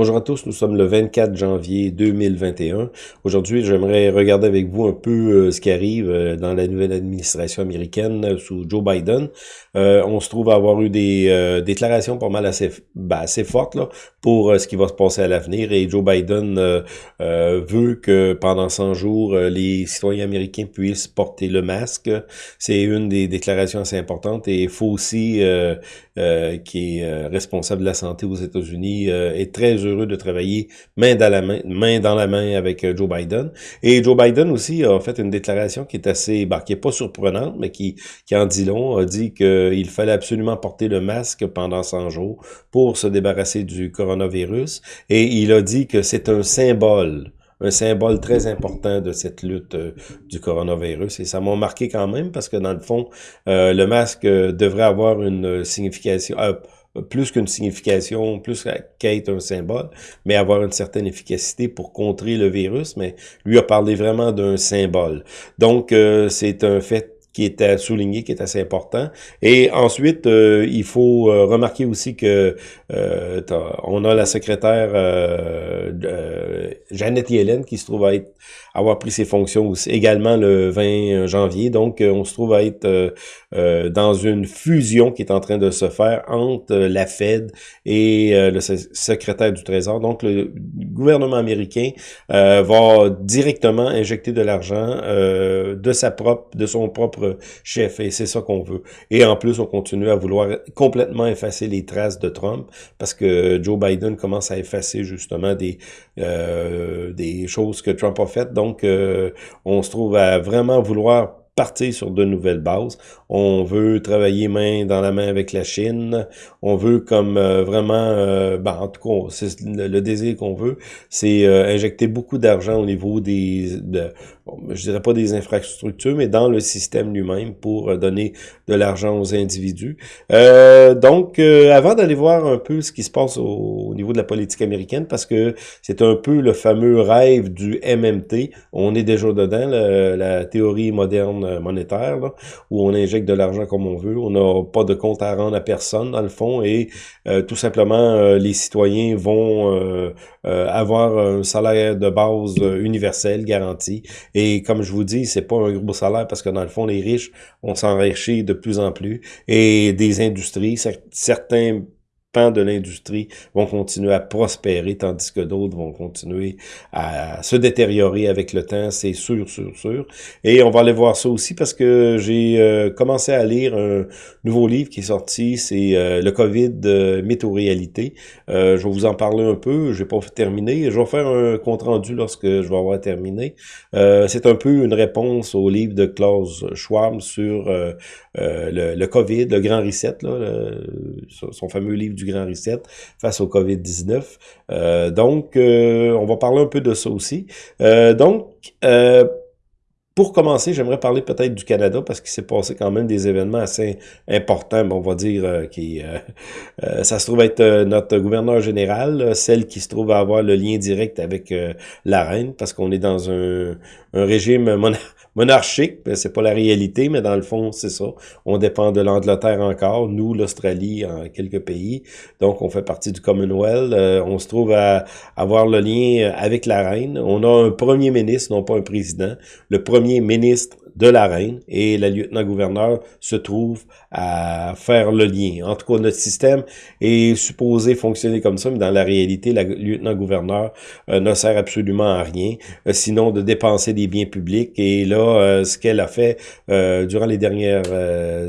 Bonjour à tous, nous sommes le 24 janvier 2021. Aujourd'hui, j'aimerais regarder avec vous un peu euh, ce qui arrive euh, dans la nouvelle administration américaine euh, sous Joe Biden. on se trouve à avoir eu des déclarations pas mal assez, ben, assez fortes là, pour ce qui va se passer à l'avenir et Joe Biden veut que pendant 100 jours, les citoyens américains puissent porter le masque. C'est une des déclarations assez importantes et aussi, qui est responsable de la santé aux États-Unis, est très heureux de travailler main dans la main, main dans la main avec euh, Joe Biden. Et Joe Biden aussi a fait une déclaration qui est assez, bah, qui est pas surprenante, mais qui, qui en dit long, a dit qu'il fallait absolument porter le masque pendant 100 jours pour se débarrasser du coronavirus. Et il a dit que c'est un symbole un symbole très important de cette lutte euh, du coronavirus. Et ça m'a marqué quand même parce que dans le fond, euh, le masque devrait avoir une signification plus qu'une signification, plus qu'être un symbole, mais avoir une certaine efficacité pour contrer le virus, mais lui a parlé vraiment d'un symbole. Donc, euh, c'est un fait qui est à souligner, qui est assez important. Et ensuite, euh, il faut euh, remarquer aussi que on a la secrétaire Jeannette Yellen qui se trouve à être avoir pris ses fonctions également le 20 janvier. Donc, on se trouve à être euh, dans une fusion qui est en train de se faire entre la Fed et euh, le secrétaire du Trésor. Donc, le gouvernement américain euh, va directement injecter de l'argent de sa propre, de son propre chef, et c'est ça qu'on veut. Et en plus, on continue à vouloir complètement effacer les traces de Trump parce que Joe Biden commence à effacer justement des des choses que Trump a faites. Donc, on se trouve à vraiment vouloir partir sur de nouvelles bases. On veut travailler main dans la main avec la Chine. On veut comme euh, vraiment, euh, ben, en tout cas, c'est le, désir qu'on veut, c'est euh, injecter beaucoup d'argent au niveau des, de, je dirais pas des infrastructures, mais dans le système lui-même pour donner de l'argent aux individus. donc, avant d'aller voir un peu ce qui se passe au, niveau de la politique américaine, parce que c'est un peu le fameux rêve du MMT, on est déjà dedans, la théorie moderne monétaire, où on injecte de l'argent comme on veut, on n'a pas de compte à rendre à personne dans le fond, et euh, tout simplement euh, les citoyens vont euh, avoir un salaire de base universel garanti. Comme je vous dis, c'est pas un gros salaire parce que dans le fond, les riches, on s'enrichit de plus en plus, et des industries, certains pans de l'industrie vont continuer à prospérer, tandis que d'autres vont continuer à se détériorer avec le temps, c'est sûr, sûr, sûr. Et on va aller voir ça aussi parce que j'ai euh, commencé à lire un nouveau livre qui est sorti, c'est euh, Le COVID euh, réalité je vais vous en parler un peu, j'ai pas terminé. Je vais faire un compte-rendu lorsque je vais avoir terminé. c'est un peu une réponse au livre de Klaus Schwab sur le, le, COVID, le grand reset, là, son fameux livre du Grand Reset face au COVID-19. Euh, donc, euh, on va parler un peu de ça aussi. Euh, donc, pour commencer, j'aimerais parler peut-être du Canada parce qu'il s'est passé quand même des événements assez importants, on va dire, qui ça se trouve être notre gouverneur général, celle qui se trouve à avoir le lien direct avec la reine, parce qu'on est dans un, régime monarchique, ben, c'est pas la réalité, mais dans le fond, c'est ça. On dépend de l'Angleterre encore, nous, l'Australie, en quelques pays. Donc, on fait partie du Commonwealth. Euh, on se trouve à avoir le lien avec la reine. On a un premier ministre, non pas un président. Le premier ministre de la reine et la lieutenant-gouverneur se trouve à faire le lien. En tout cas, notre système est supposé fonctionner comme ça, mais dans la réalité, la lieutenant-gouverneur euh, ne sert absolument à rien, euh, sinon de dépenser des biens publics. Et là, euh, ce qu'elle a fait durant les dernières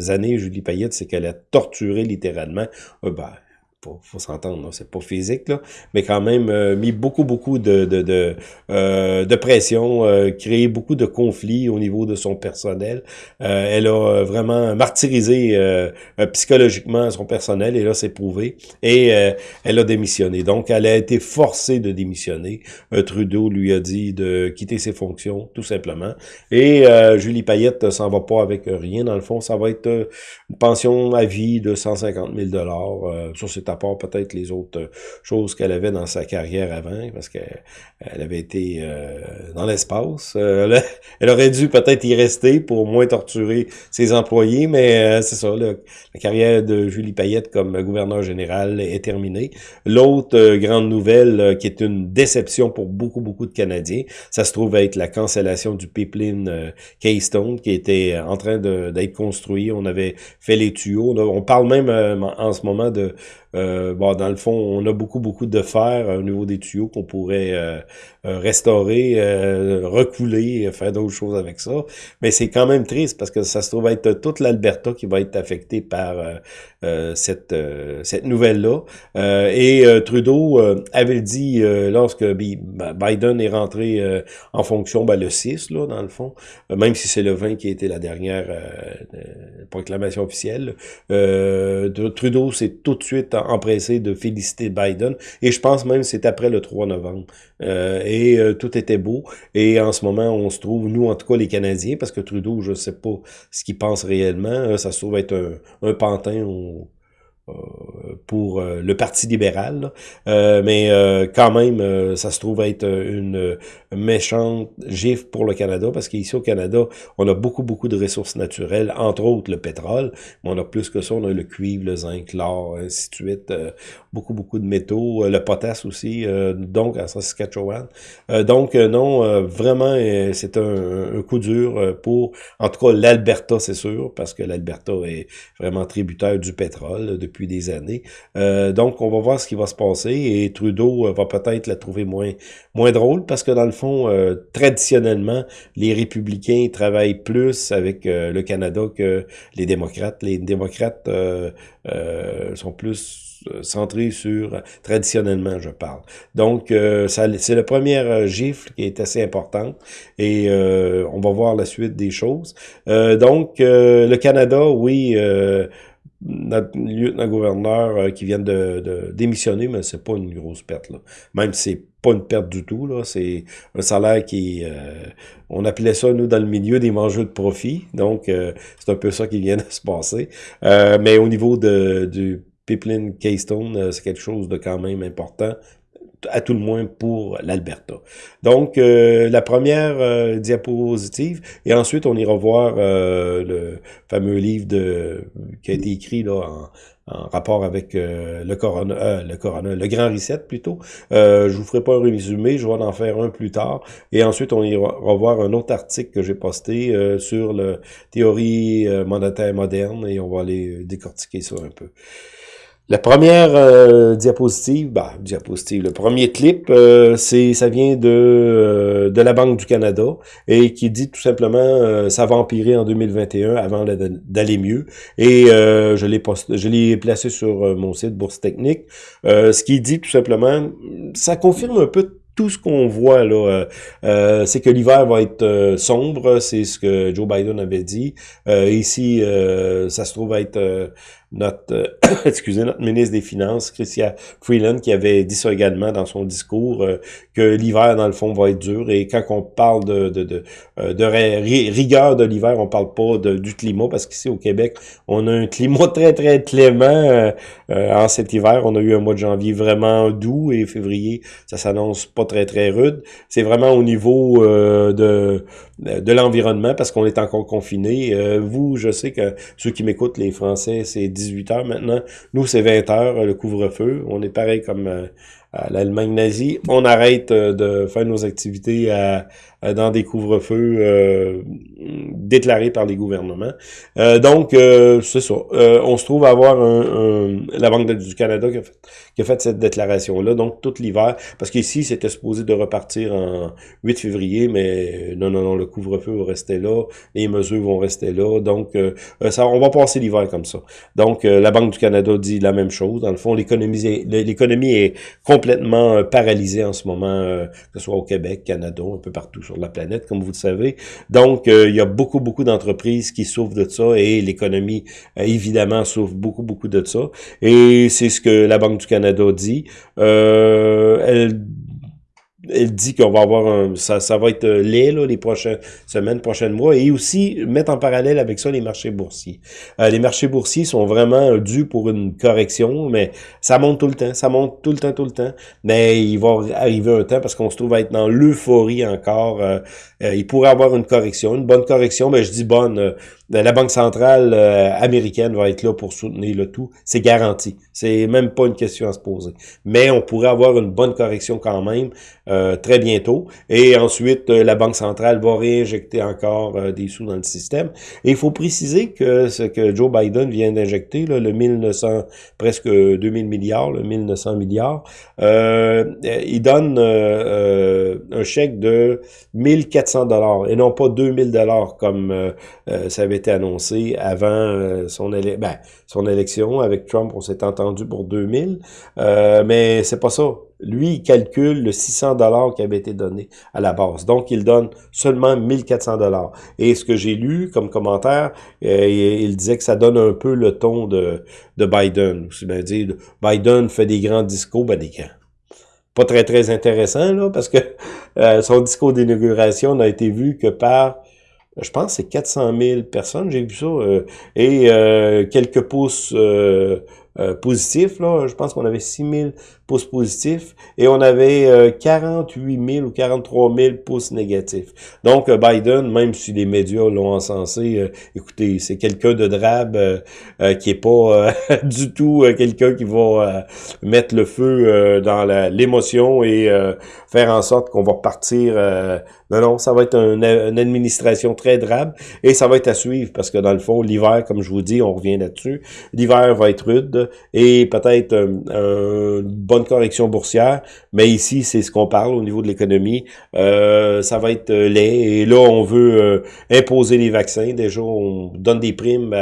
années, Julie Payette, c'est qu'elle a torturé littéralement, ben, faut, faut s'entendre, c'est pas physique, là, mais quand même euh, mis beaucoup, beaucoup de, de, de, euh, de pression, euh, créé beaucoup de conflits au niveau de son personnel. Euh, elle a vraiment martyrisé psychologiquement son personnel, et là, c'est prouvé. Et elle a démissionné. Donc, elle a été forcée de démissionner. Trudeau lui a dit de quitter ses fonctions, tout simplement. Et Julie Payette s'en va pas avec rien. Dans le fond, ça va être une pension à vie de 150 000 dollars. ça, c'est à part peut-être les autres choses qu'elle avait dans sa carrière avant, parce qu'elle elle avait été dans l'espace. Elle, elle, aurait dû peut-être y rester pour moins torturer ses employés, mais c'est ça, la carrière de Julie Payette comme gouverneur général est terminée. L'autre grande nouvelle qui est une déception pour beaucoup, beaucoup de Canadiens, ça se trouve être la cancellation du pipeline Keystone qui était en train d'être construit. On avait fait les tuyaux. On, parle même euh, en ce moment de euh, bon, dans le fond, on a beaucoup, beaucoup de fer au niveau des tuyaux qu'on pourrait euh, euh, restaurer, recouler, faire d'autres choses avec ça. Mais c'est quand même triste parce que ça se trouve être toute l'Alberta qui va être affectée par cette, cette nouvelle-là. et Trudeau avait dit, lorsque Biden est rentré en fonction, ben, le 6, là, dans le fond, même si c'est le 20 qui a été la dernière proclamation officielle, Trudeau s'est tout de suite empressé de féliciter Biden. Et je pense même que c'est après le 3 novembre. Euh, et euh, tout était beau. Et en ce moment, on se trouve, nous en tout cas les Canadiens, parce que Trudeau, je sais pas ce qu'il pense réellement. Euh, ça se trouve être un, un pantin au, pour euh, le Parti libéral, euh, mais quand même, ça se trouve être une méchante gifle pour le Canada, parce qu'ici au Canada, on a beaucoup, beaucoup de ressources naturelles, entre autres le pétrole, mais on a plus que ça, on a le cuivre, le zinc, l'or, ainsi de suite, beaucoup, beaucoup de métaux, le potasse aussi, donc à Saskatchewan. donc non, vraiment, c'est un, un, coup dur pour, en tout cas, l'Alberta, c'est sûr, parce que l'Alberta est vraiment tributaire du pétrole depuis des années. Euh, donc, on va voir ce qui va se passer et Trudeau euh, va peut-être la trouver moins, moins drôle parce que dans le fond, euh, traditionnellement, les républicains travaillent plus avec le Canada que les démocrates. Les démocrates sont plus centrés sur, traditionnellement, je parle. Donc, c'est la première gifle qui est assez importante et on va voir la suite des choses. donc, le Canada, oui, notre lieutenant-gouverneur euh, qui vient de, démissionner, mais c'est pas une grosse perte. Là. Même si c'est pas une perte du tout, là, c'est un salaire qui... Euh, on appelait ça, nous, dans le milieu, des mangeux de profit. Donc, euh, c'est un peu ça qui vient de se passer. mais au niveau de, du pipeline Keystone, c'est quelque chose de quand même important à tout le moins pour l'Alberta. Donc, euh, la première euh, diapositive, et ensuite on ira voir euh, le fameux livre de qui a été écrit là en, en rapport avec le corona, le corona, le grand reset plutôt. je vous ferai pas un résumé, je vais en faire un plus tard. Et ensuite, on ira voir un autre article que j'ai posté sur la théorie monétaire moderne et on va aller décortiquer ça un peu. La première euh, diapositive, bah, diapositive, le premier clip, euh, c'est ça vient de, euh, de la Banque du Canada et qui dit tout simplement ça va empirer en 2021 avant d'aller mieux. Et je l'ai je l'ai placé sur mon site Bourse Technique. ce qui dit tout simplement, ça confirme un peu tout ce qu'on voit là, c'est que l'hiver va être sombre, c'est ce que Joe Biden avait dit. ici, ça se trouve être notre, euh, excusez, notre ministre des Finances, Christian Freeland, qui avait dit ça également dans son discours, euh, que l'hiver, dans le fond, va être dur. Et quand on parle de, de, de, euh, de rigueur de l'hiver, on parle pas de, du climat, parce qu'ici au Québec, on a un climat très, très clément en cet hiver. On a eu un mois de janvier vraiment doux et février, ça s'annonce pas très, très rude. C'est vraiment au niveau de, de l'environnement, parce qu'on est encore confiné. vous, je sais que ceux qui m'écoutent, les Français, c'est 18 heures maintenant. Nous, c'est 20 heures, le couvre-feu. On est pareil comme euh, l'Allemagne nazie. On arrête euh, de faire nos activités à, dans des couvre-feux euh, déclarés par les gouvernements. Euh, donc, euh, c'est ça. on se trouve à avoir un, la Banque du Canada qui a fait, qui a fait cette déclaration-là, donc tout l'hiver, parce qu'ici, c'était supposé de repartir en 8 février, mais non, non, non, le couvre-feu va rester là, les mesures vont rester là, donc ça, on va passer l'hiver comme ça. Donc, la Banque du Canada dit la même chose. Dans le fond, l'économie l'économie est complètement paralysée en ce moment, que ce soit au Québec, Canada, un peu partout la planète, comme vous le savez. Donc, euh, il y a beaucoup, beaucoup d'entreprises qui souffrent de ça et l'économie, euh, évidemment, souffre beaucoup, beaucoup de ça. Et c'est ce que la Banque du Canada dit. Euh, elle elle dit qu'on va avoir un, ça, ça va être laid là, les prochaines semaines, prochains mois, et aussi mettre en parallèle avec ça les marchés boursiers. les marchés boursiers sont vraiment dus pour une correction, mais ça monte tout le temps, ça monte tout le temps, tout le temps. Mais il va arriver un temps parce qu'on se trouve à être dans l'euphorie encore. il pourrait avoir une correction, une bonne correction, mais je dis bonne la Banque centrale euh, américaine va être là pour soutenir le tout. C'est garanti. C'est même pas une question à se poser. Mais on pourrait avoir une bonne correction quand même euh, très bientôt. Et ensuite, euh, la Banque centrale va réinjecter encore des sous dans le système. Et il faut préciser que ce que Joe Biden vient d'injecter, le 1900, presque 2000 milliards, le 1900 milliards, il donne un chèque de 1400 dollars et non pas 2000 dollars comme ça avait été annoncé avant euh, son, ben, son élection. Avec Trump, on s'est entendu pour 2000. Euh, mais c'est pas ça. Lui, il calcule le 600 dollars qui avait été donné à la base. Donc, il donne seulement 1400 dollars. Et ce que j'ai lu comme commentaire, euh, il disait que ça donne un peu le ton de, de Biden. bien Biden fait des grands discours, ben des grands pas très très intéressant là parce que euh, son discours d'inauguration n'a été vu que par je pense c'est 400 000 personnes, j'ai vu ça, euh, et quelques pouces positifs, là, je pense qu'on avait 6 000 pouces positifs et on avait 48 000 ou 43 000 pouces négatifs. Donc Biden, même si les médias l'ont encensé, écoutez, c'est quelqu'un de drabe qui est pas du tout quelqu'un qui va mettre le feu dans l'émotion et faire en sorte qu'on va partir non, non, ça va être une, administration très drabe et ça va être à suivre parce que dans le fond, l'hiver, comme je vous dis, on revient là-dessus, l'hiver va être rude et peut-être euh, une bonne correction boursière, mais ici, c'est ce qu'on parle au niveau de l'économie. Euh, ça va être laid et là, on veut euh, imposer les vaccins. Déjà, on donne des primes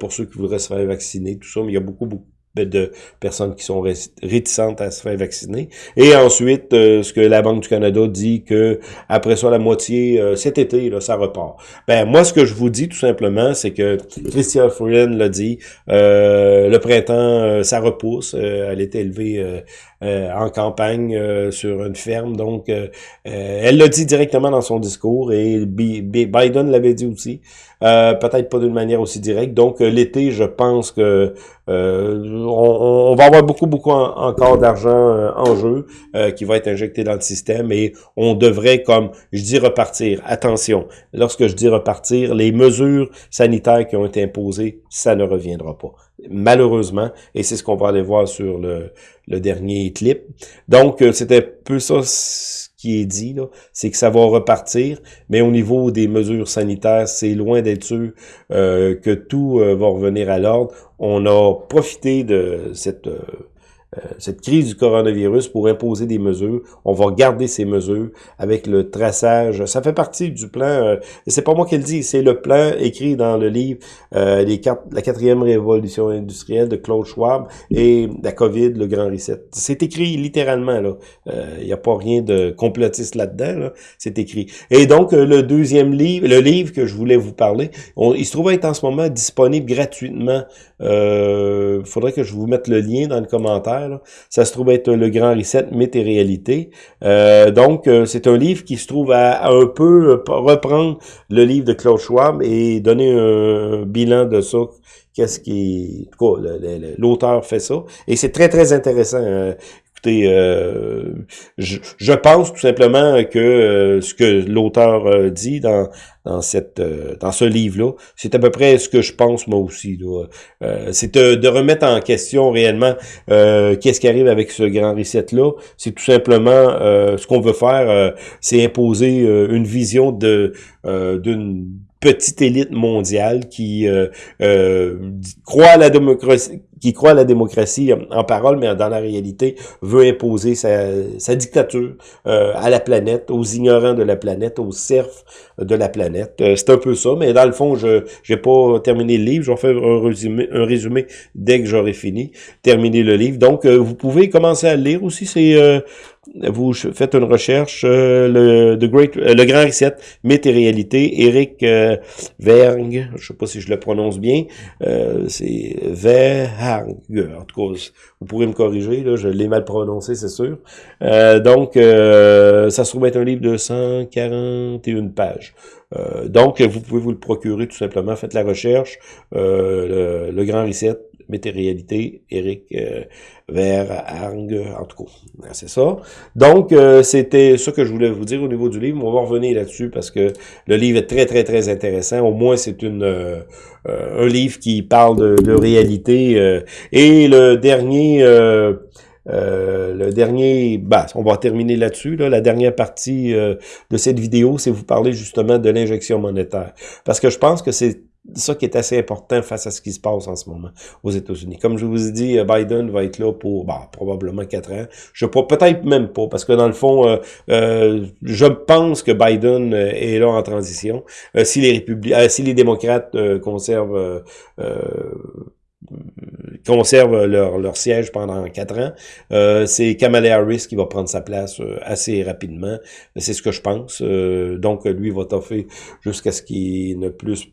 pour ceux qui voudraient se faire vacciner, tout ça, mais il y a beaucoup, beaucoup de personnes qui sont réticentes à se faire vacciner. Et ensuite, euh, ce que la Banque du Canada dit que après ça, la moitié, euh, cet été, là, ça repart. Ben, moi, ce que je vous dis tout simplement, c'est que Christian Freeland l'a dit, euh, le printemps, ça repousse. elle est élevée en campagne sur une ferme. Donc, elle l'a dit directement dans son discours et Biden l'avait dit aussi. Peut-être pas d'une manière aussi directe. Donc, l'été, je pense que on, va avoir beaucoup, beaucoup encore d'argent euh, en jeu euh, qui va être injecté dans le système et on devrait, comme je dis, repartir. Attention, lorsque je dis repartir, les mesures sanitaires qui ont été imposées, ça ne reviendra pas. Malheureusement, et c'est ce qu'on va aller voir sur le, dernier clip. Donc, euh, c'était peu ça qui est dit, c'est que ça va repartir, mais au niveau des mesures sanitaires, c'est loin d'être sûr que tout va revenir à l'ordre. On a profité de cette euh, euh, cette crise du coronavirus pour imposer des mesures. On va garder ces mesures avec le traçage. Ça fait partie du plan, euh, c'est pas moi qui le dis, c'est le plan écrit dans le livre euh, les quatre, La quatrième révolution industrielle de Claude Schwab et la COVID, le grand reset. C'est écrit littéralement. Il n'y a pas rien de complotiste là-dedans, là. C'est écrit. Et donc, le deuxième livre, le livre que je voulais vous parler, il se trouve être en ce moment disponible gratuitement. Il faudrait que je vous mette le lien dans le commentaire ça se trouve être le grand reset, mythe et réalité. Euh, donc, euh, c'est un livre qui se trouve à, un peu euh, reprendre le livre de Claude Schwab et donner un, bilan de ça. Qu'est-ce qui... L'auteur fait ça. Et c'est très, très intéressant. Hein. Euh, je, pense tout simplement que euh, ce que l'auteur euh, dit dans dans cette dans ce livre-là, c'est à peu près ce que je pense moi aussi. c'est de, remettre en question réellement qu'est-ce qui arrive avec ce grand reset-là. C'est tout simplement ce qu'on veut faire, c'est imposer une vision de d'une petite élite mondiale qui croit à la démocratie qui croit à la démocratie en parole, mais dans la réalité veut imposer sa, dictature euh, à la planète, aux ignorants de la planète, aux serfs de la planète. c'est un peu ça, mais dans le fond, je n'ai pas terminé le livre. Je vais faire un résumé, un résumé dès que j'aurai fini, terminé le livre. Donc, vous pouvez commencer à le lire aussi. C'est vous faites une recherche, euh, le, The Great, euh, le Grand Reset, mythe et réalité, Eric euh, Verg, je sais pas si je le prononce bien, c'est Verg, en tout cas, vous pourrez me corriger, là, je l'ai mal prononcé, c'est sûr. donc, ça se trouve être un livre de 141 pages. donc, vous pouvez vous le procurer tout simplement, faites la recherche, le, le Grand Reset, Météréalité, Eric euh, Ver, Arng, en tout cas, c'est ça. Donc, euh, c'était ça que je voulais vous dire au niveau du livre. On va revenir là-dessus parce que le livre est très, très, très intéressant. Au moins, c'est une euh, un livre qui parle de, réalité. et le dernier... le dernier, bah, on va terminer là-dessus. Là, la dernière partie de cette vidéo, c'est vous parler justement de l'injection monétaire. Parce que je pense que c'est ça qui est assez important face à ce qui se passe en ce moment aux États-Unis. Comme je vous ai dit, euh, Biden va être là pour bah, probablement quatre ans. Je peut-être même pas, parce que dans le fond, euh, euh, je pense que Biden est là en transition. si les républicains, si les démocrates conservent conservent leur, siège pendant quatre ans. c'est Kamala Harris qui va prendre sa place assez rapidement. C'est ce que je pense. donc, lui va toffer jusqu'à ce qu'il ne plus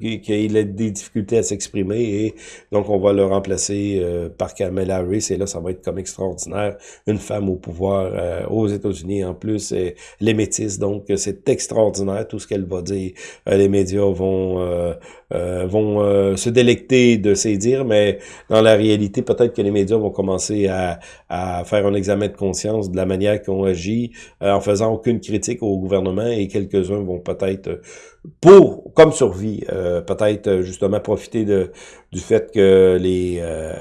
qu'il a des difficultés à s'exprimer et donc on va le remplacer euh, par Kamala Harris et là ça va être comme extraordinaire. Une femme au pouvoir euh, aux États-Unis en plus et les métis donc c'est extraordinaire tout ce qu'elle va dire. Euh, les médias vont vont se délecter de ses dires mais dans la réalité peut-être que les médias vont commencer à, à faire un examen de conscience de la manière qu'on agit en faisant aucune critique au gouvernement et quelques-uns vont peut-être pour, comme survie, euh, peut-être euh, justement profiter du fait que les euh,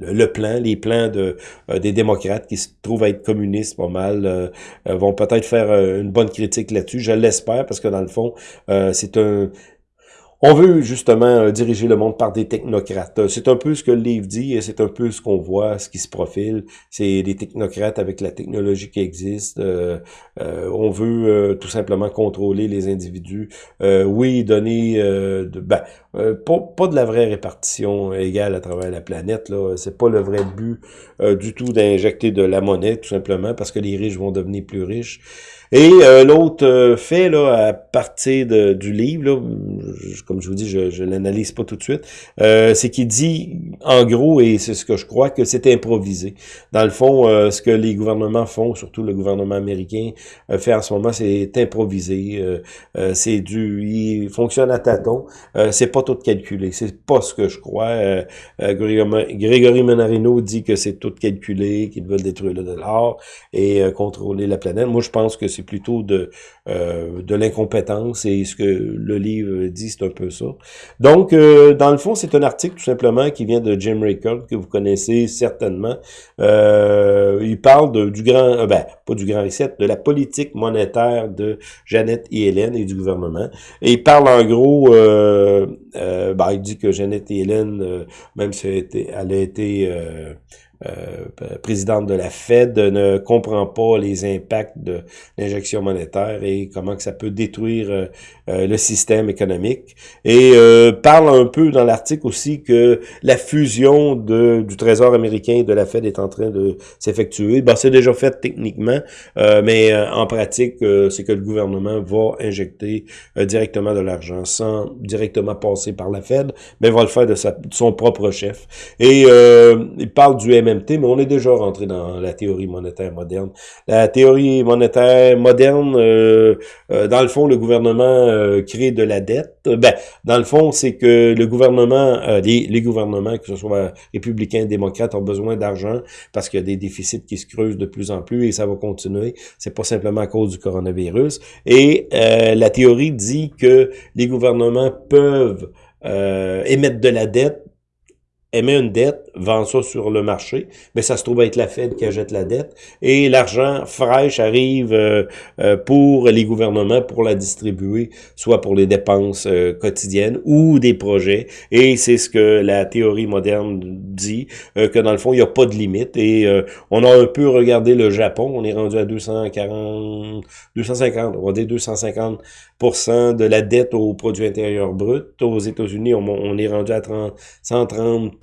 le, plan, les plans de des démocrates qui se trouvent à être communistes pas mal, vont peut-être faire une bonne critique là-dessus. Je l'espère parce que dans le fond, c'est un on veut justement euh, diriger le monde par des technocrates. Euh, c'est un peu ce que le livre dit et c'est un peu ce qu'on voit, ce qui se profile. C'est des technocrates avec la technologie qui existe. Euh, on veut tout simplement contrôler les individus. oui, donner de, ben, pas, pas, de la vraie répartition égale à travers la planète. là. C'est pas le vrai but du tout d'injecter de la monnaie, tout simplement, parce que les riches vont devenir plus riches. Et euh, l'autre euh, fait, là, à partir de, du livre, là, comme je vous dis, je, je l'analyse pas tout de suite, euh, c'est qu'il dit, en gros, et c'est ce que je crois, que c'est improvisé. Dans le fond, ce que les gouvernements font, surtout le gouvernement américain, fait en ce moment, c'est improvisé. c'est du... Il fonctionne à tâtons. c'est pas tout calculé. C'est pas ce que je crois. Grégory Menarino dit que c'est tout calculé, qu'ils veulent détruire le dollar et contrôler la planète. Moi, je pense que c'est plutôt de, euh, de l'incompétence et ce que le livre dit, c'est un peu ça. Donc, euh, dans le fond, c'est un article tout simplement qui vient de Jim Raycott, que vous connaissez certainement. Euh, il parle de, du grand, ben, pas du grand reset, de la politique monétaire de Jeannette et Hélène et du gouvernement. Et il parle en gros, ben, il dit que Jeannette et Hélène, même si elle a été euh, présidente de la Fed ne comprend pas les impacts de l'injection monétaire et comment que ça peut détruire euh, euh, le système économique. Et parle un peu dans l'article aussi que la fusion de, du Trésor américain et de la Fed est en train de s'effectuer. Ben, c'est déjà fait techniquement, mais en pratique, c'est que le gouvernement va injecter directement de l'argent sans directement passer par la Fed, mais va le faire de, sa, de son propre chef. Et il parle du Mais on est déjà rentré dans la théorie monétaire moderne. La théorie monétaire moderne, euh, euh, dans le fond, le gouvernement euh, crée de la dette. Ben, dans le fond, c'est que le gouvernement, les, les, gouvernements, que ce soit républicains, démocrates, ont besoin d'argent parce qu'il y a des déficits qui se creusent de plus en plus et ça va continuer. C'est pas simplement à cause du coronavirus. Et la théorie dit que les gouvernements peuvent émettre de la dette émet une dette, vend ça sur le marché, mais ça se trouve être la Fed qui achète la dette, et l'argent fraîche arrive euh, euh, pour les gouvernements pour la distribuer, soit pour les dépenses euh, quotidiennes ou des projets, et c'est ce que la théorie moderne dit, que dans le fond, il n'y a pas de limite, et on a un peu regardé le Japon, on est rendu à 240, 250, on va dire 250% de la dette au produit intérieur brut. Aux États-Unis, on, on, est rendu à 30, 130 euh,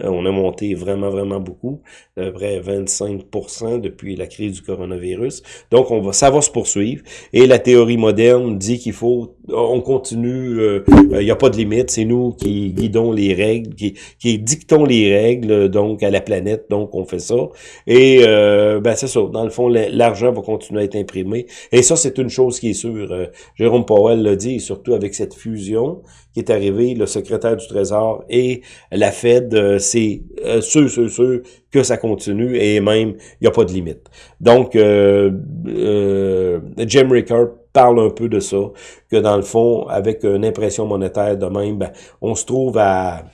on a monté vraiment, vraiment beaucoup, à peu près 25% depuis la crise du coronavirus. Donc, on va, ça va se poursuivre. Et la théorie moderne dit qu'il faut, on continue, euh, il n'y a pas de limite, c'est nous qui guidons les règles, qui, qui dictons les règles, donc, à la planète, donc on fait ça. Et, euh, ben c'est ça, dans le fond, l'argent va continuer à être imprimé. Et ça, c'est une chose qui est sûre. Euh, Jérôme Powell l'a dit, surtout avec cette fusion qui est arrivée, le secrétaire du Trésor et la Fed, euh, c'est sûr, sûr, sûr que ça continue et même, il n'y a pas de limite. Donc, euh, Jim Rickard parle un peu de ça, que dans le fond, avec une impression monétaire de même, ben, on se trouve à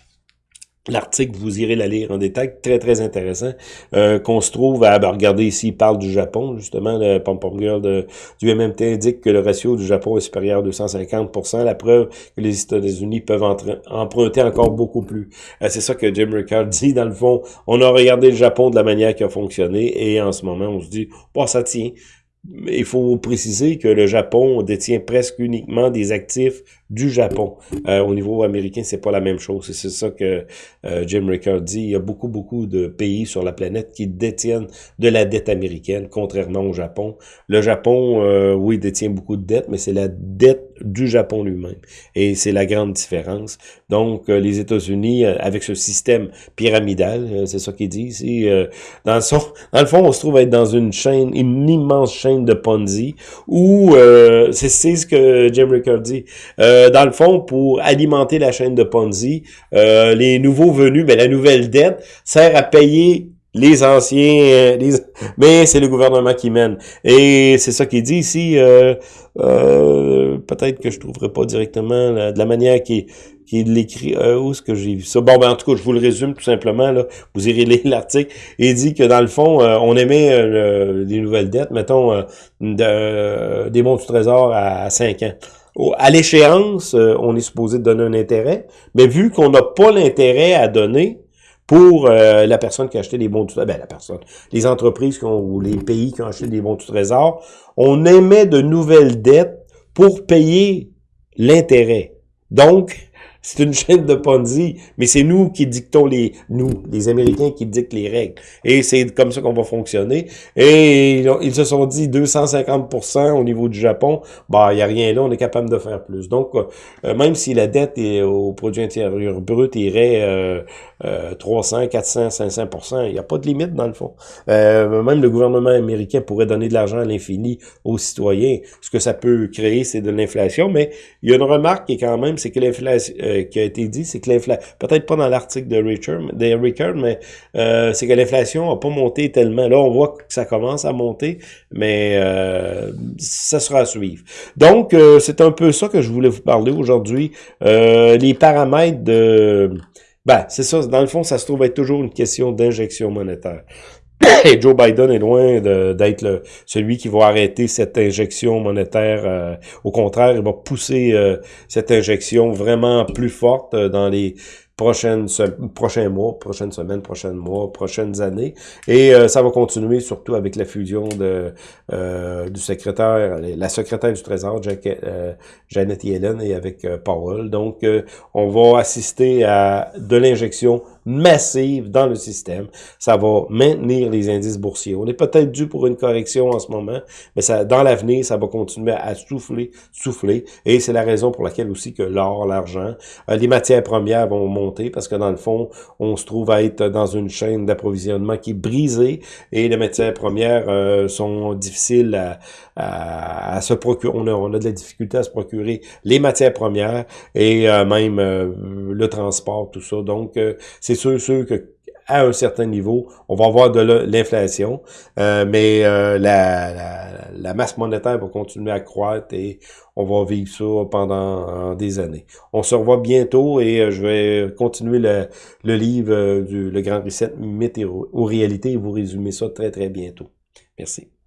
L'article, vous irez la lire en détail, très très intéressant, euh, qu'on se trouve à, ben, regarder ici, il parle du Japon, justement, le Pom Girl du MMT indique que le ratio du Japon est supérieur à 250% la preuve que les États-Unis peuvent emprunter encore beaucoup plus. Euh, c'est ça que Jim Ricard dit, dans le fond, on a regardé le Japon de la manière qui a fonctionné, et en ce moment, on se dit, bon, ça tient, il faut préciser que le Japon détient presque uniquement des actifs du Japon. Euh, au niveau américain, c'est pas la même chose. C'est ça que euh, Jim Rickard dit. Il y a beaucoup, beaucoup de pays sur la planète qui détiennent de la dette américaine, contrairement au Japon. Le Japon, euh, oui, détient beaucoup de dettes, mais c'est la dette du Japon lui-même. Et c'est la grande différence. Donc, les États-Unis, avec ce système pyramidal, c'est ça qu'il dit ici, dans, le son, dans le fond, on se trouve être dans une chaîne, une immense chaîne de Ponzi, où, c'est ce que Jim Rickard dit, euh, dans le fond, pour alimenter la chaîne de Ponzi, euh, les nouveaux venus, ben, la nouvelle dette sert à payer les anciens, euh, les... mais c'est le gouvernement qui mène. Et c'est ça qu'il dit ici. Peut-être que je trouverai pas directement de la manière qui qui l'écrit. où est-ce que j'ai vu ça? Bon, ben en tout cas, je vous le résume tout simplement. Là, vous irez lire l'article. Il dit que dans le fond, on émet des nouvelles dettes, mettons des bons du trésor à, à 5 ans à l'échéance, euh, on est supposé donner un intérêt, mais vu qu'on n'a pas l'intérêt à donner pour euh, la personne qui a acheté des bons du trésor, ben la personne, les entreprises qui ont, ou les pays qui ont acheté des bons du trésor, on émet de nouvelles dettes pour payer l'intérêt. Donc, c'est une chaîne de Ponzi, mais c'est nous qui dictons les, nous, les Américains qui dictent les règles. Et c'est comme ça qu'on va fonctionner. Et ils, se sont dit 250% au niveau du Japon, bah, il n'y a rien là, on est capable de faire plus. Donc, euh, même si la dette est, au produit intérieur brut irait euh, 300, 400, 500%, il n'y a pas de limite dans le fond. Euh, même le gouvernement américain pourrait donner de l'argent à l'infini aux citoyens. Ce que ça peut créer, c'est de l'inflation, mais il y a une remarque qui est quand même, c'est que l'inflation euh, qui a été dit, c'est que l'inflation, peut-être pas dans l'article de Richard, de mais euh, c'est que l'inflation a pas monté tellement. Là, on voit que ça commence à monter, mais euh, ça sera à suivre. Donc, c'est un peu ça que je voulais vous parler aujourd'hui. les paramètres de... Ben, c'est ça, dans le fond, ça se trouve être toujours une question d'injection monétaire. Et Joe Biden est loin d'être celui qui va arrêter cette injection monétaire. Euh, au contraire, il va pousser euh, cette injection vraiment plus forte euh, dans les prochaines prochains mois, prochaines semaines, prochains mois, prochaines années. Et ça va continuer surtout avec la fusion de du secrétaire, la secrétaire du Trésor, Jack, Janet Yellen, et avec Powell. Donc, on va assister à de l'injection massive dans le système. Ça va maintenir les indices boursiers. On est peut-être dû pour une correction en ce moment, mais ça, dans l'avenir, ça va continuer à souffler, souffler. Et c'est la raison pour laquelle aussi que l'or, l'argent, euh, les matières premières vont monter parce que dans le fond, on se trouve à être dans une chaîne d'approvisionnement qui est brisée et les matières premières euh, sont difficiles à, à, se procurer. On a, on a de la difficulté à se procurer les matières premières et euh, même le transport, tout ça. Donc, c'est sûr, sûr que à un certain niveau, on va avoir de l'inflation, euh, mais euh, la, masse monétaire va continuer à croître et on va vivre ça pendant des années. On se revoit bientôt et euh, je vais continuer le, le livre du Le Grand Reset, Mythe aux réalités et vous résumer ça très très bientôt. Merci.